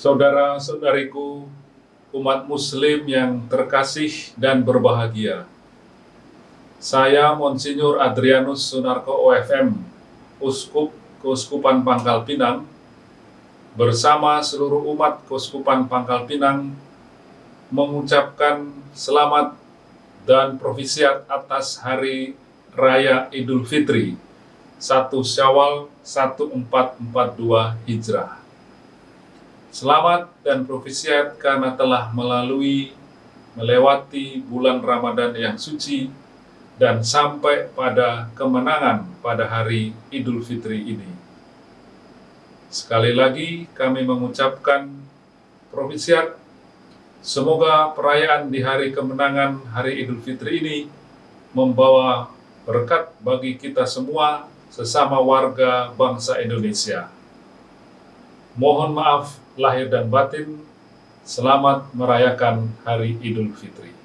Saudara-saudariku, umat muslim yang terkasih dan berbahagia. Saya Monsinyur Adrianus Sunarko OFM, Uskup Keuskupan Pangkal Pinang, bersama seluruh umat Keuskupan Pangkal Pinang mengucapkan selamat dan profisiat atas Hari Raya Idul Fitri 1 Syawal 1442 Hijrah. Selamat dan profisiat karena telah melalui melewati bulan Ramadan yang suci dan sampai pada kemenangan pada hari Idul Fitri ini. Sekali lagi kami mengucapkan profisiat Semoga perayaan di hari kemenangan hari Idul Fitri ini membawa berkat bagi kita semua sesama warga bangsa Indonesia. Mohon maaf lahir dan batin, selamat merayakan hari Idul Fitri.